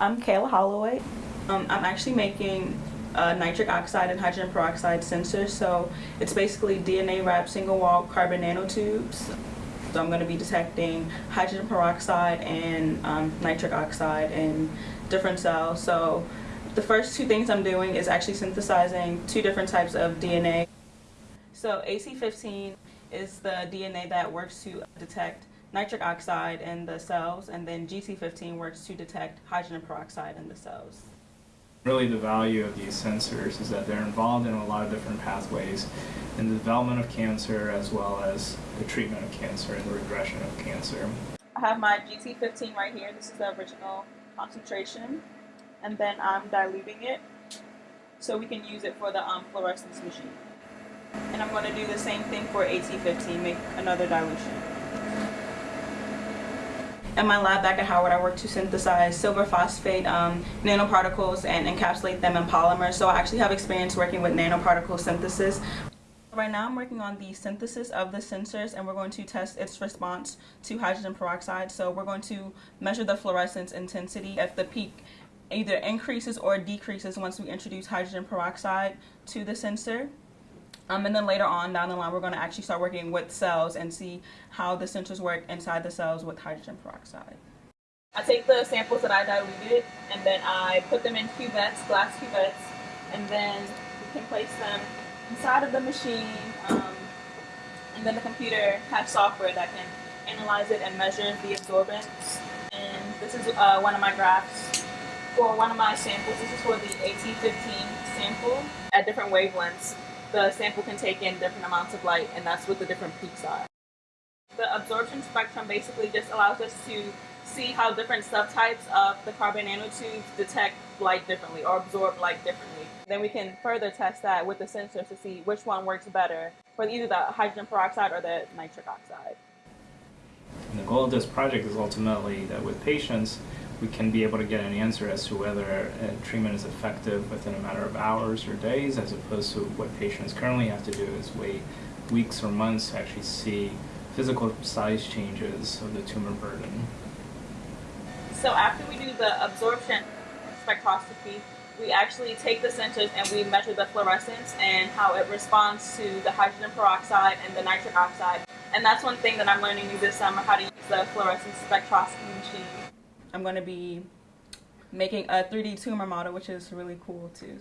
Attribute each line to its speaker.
Speaker 1: I'm Kayla Holloway. Um, I'm actually making uh, nitric oxide and hydrogen peroxide sensors. So it's basically DNA wrapped single wall carbon nanotubes. So I'm going to be detecting hydrogen peroxide and um, nitric oxide in different cells. So the first two things I'm doing is actually synthesizing two different types of DNA. So AT15 is the DNA that works to detect nitric oxide in the cells, and then GT15 works to detect hydrogen peroxide in the cells.
Speaker 2: Really the value of these sensors is that they're involved in a lot of different pathways in the development of cancer as well as the treatment of cancer and the regression of cancer.
Speaker 1: I have my GT15 right here. This is the original concentration. And then I'm diluting it so we can use it for the um, fluorescence machine. And I'm going to do the same thing for AT15, make another dilution. In my lab back at Howard, I work to synthesize silver phosphate um, nanoparticles and encapsulate them in polymers. So I actually have experience working with nanoparticle synthesis. Right now I'm working on the synthesis of the sensors and we're going to test its response to hydrogen peroxide. So we're going to measure the fluorescence intensity if the peak either increases or decreases once we introduce hydrogen peroxide to the sensor. Um, and then later on down the line, we're going to actually start working with cells and see how the sensors work inside the cells with hydrogen peroxide. I take the samples that I diluted and then I put them in cuvettes, glass cuvettes, and then we can place them inside of the machine. Um, and then the computer has software that can analyze it and measure the absorbance. And this is uh, one of my graphs for one of my samples. This is for the AT15 sample at different wavelengths the sample can take in different amounts of light, and that's what the different peaks are. The absorption spectrum basically just allows us to see how different subtypes of the carbon nanotubes detect light differently or absorb light differently. Then we can further test that with the sensors to see which one works better for either the hydrogen peroxide or the nitric oxide.
Speaker 2: And the goal of this project is ultimately that with patients, we can be able to get an answer as to whether a treatment is effective within a matter of hours or days as opposed to what patients currently have to do is wait weeks or months to actually see physical size changes of the tumor burden.
Speaker 1: So after we do the absorption spectroscopy, we actually take the sensors and we measure the fluorescence and how it responds to the hydrogen peroxide and the nitric oxide. And that's one thing that I'm learning this summer, how to use the fluorescence spectroscopy machine. I'm going to be making a 3D tumor model, which is really cool too.